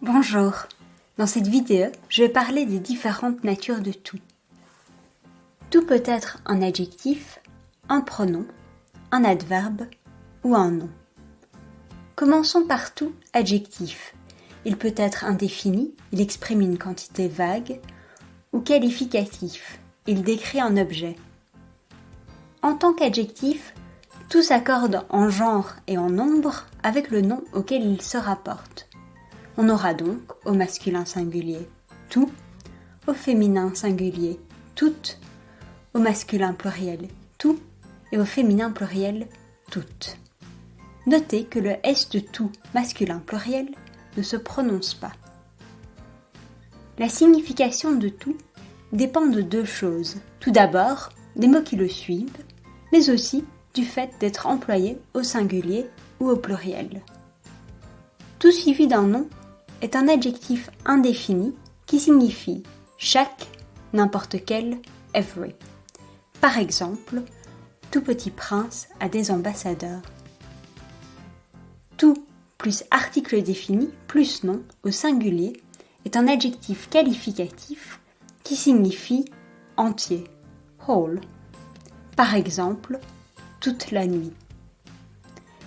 Bonjour. Dans cette vidéo, je vais parler des différentes natures de tout. Tout peut être un adjectif, un pronom, un adverbe ou un nom. Commençons par tout adjectif. Il peut être indéfini, il exprime une quantité vague, ou qualificatif, il décrit un objet. En tant qu'adjectif, tout s'accorde en genre et en nombre avec le nom auquel il se rapporte. On aura donc au masculin singulier tout, au féminin singulier toutes, au masculin pluriel tout et au féminin pluriel toutes. Notez que le S de tout masculin pluriel ne se prononce pas. La signification de tout dépend de deux choses. Tout d'abord, des mots qui le suivent, mais aussi du fait d'être employé au singulier ou au pluriel. Tout suivi d'un nom est un adjectif indéfini qui signifie chaque, n'importe quel, every. Par exemple, tout petit prince a des ambassadeurs. Tout plus article défini plus nom au singulier est un adjectif qualificatif qui signifie entier, whole. Par exemple, toute la nuit.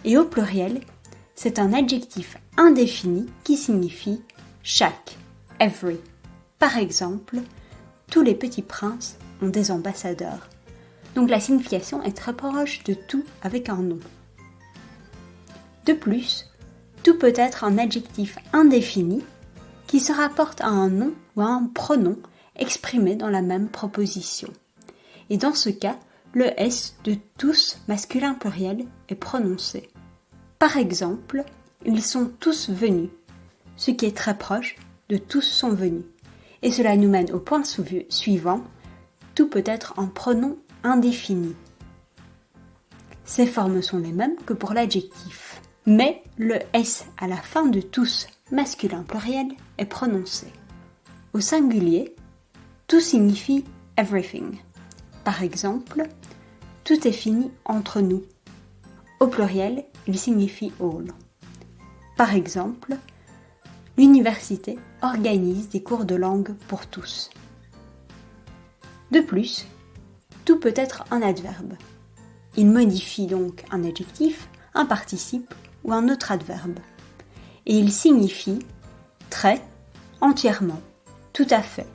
Et au pluriel, c'est un adjectif indéfini qui signifie chaque, every. Par exemple, tous les petits princes ont des ambassadeurs. Donc la signification est très proche de tout avec un nom. De plus, tout peut être un adjectif indéfini qui se rapporte à un nom ou à un pronom exprimé dans la même proposition. Et dans ce cas, le S de tous masculin pluriel est prononcé. Par exemple, ils sont tous venus, ce qui est très proche de tous sont venus. Et cela nous mène au point suivant, tout peut être en pronom indéfini. Ces formes sont les mêmes que pour l'adjectif, mais le S à la fin de tous masculin pluriel est prononcé. Au singulier, tout signifie everything. Par exemple, tout est fini entre nous. Au pluriel, il signifie all. Par exemple, l'université organise des cours de langue pour tous. De plus, tout peut être un adverbe. Il modifie donc un adjectif, un participe ou un autre adverbe. Et il signifie très, entièrement, tout à fait,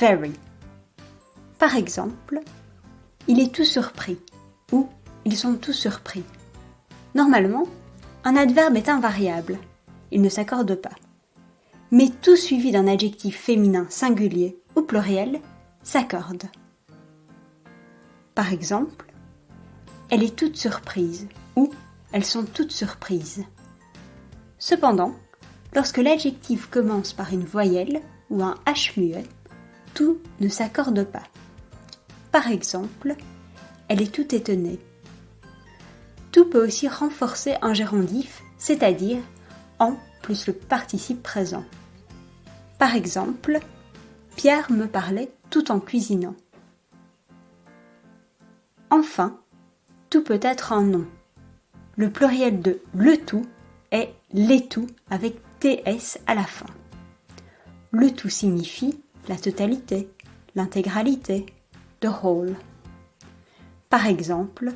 very. Par exemple, il est tout surpris ou ils sont tous surpris. Normalement, un adverbe est invariable, il ne s'accorde pas. Mais tout suivi d'un adjectif féminin singulier ou pluriel s'accorde. Par exemple, elle est toute surprise ou elles sont toutes surprises. Cependant, lorsque l'adjectif commence par une voyelle ou un H muet, tout ne s'accorde pas. Par exemple, elle est toute étonnée tout peut aussi renforcer un gérondif, c'est-à-dire en plus le participe présent. Par exemple, Pierre me parlait tout en cuisinant. Enfin, tout peut être un nom. Le pluriel de le tout est les tout avec ts à la fin. Le tout signifie la totalité, l'intégralité, the whole. Par exemple,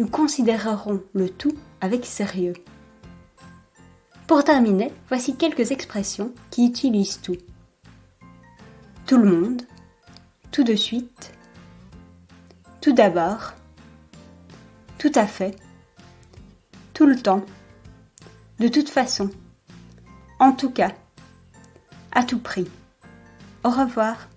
nous considérerons le tout avec sérieux. Pour terminer, voici quelques expressions qui utilisent tout. Tout le monde, tout de suite, tout d'abord, tout à fait, tout le temps, de toute façon, en tout cas, à tout prix. Au revoir.